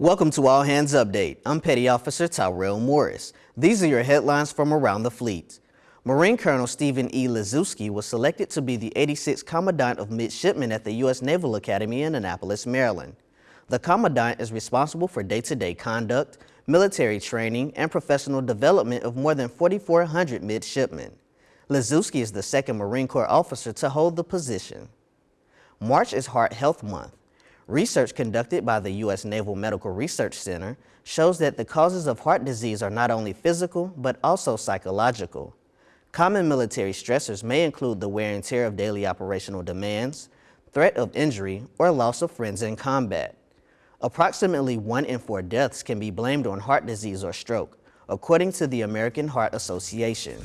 Welcome to All Hands Update. I'm Petty Officer Tyrell Morris. These are your headlines from around the fleet. Marine Colonel Stephen E. Liszewski was selected to be the 86th Commandant of Midshipmen at the U.S. Naval Academy in Annapolis, Maryland. The Commandant is responsible for day-to-day -day conduct, military training, and professional development of more than 4,400 midshipmen. Liszewski is the second Marine Corps officer to hold the position. March is Heart Health Month. Research conducted by the U.S. Naval Medical Research Center shows that the causes of heart disease are not only physical, but also psychological. Common military stressors may include the wear and tear of daily operational demands, threat of injury, or loss of friends in combat. Approximately one in four deaths can be blamed on heart disease or stroke, according to the American Heart Association.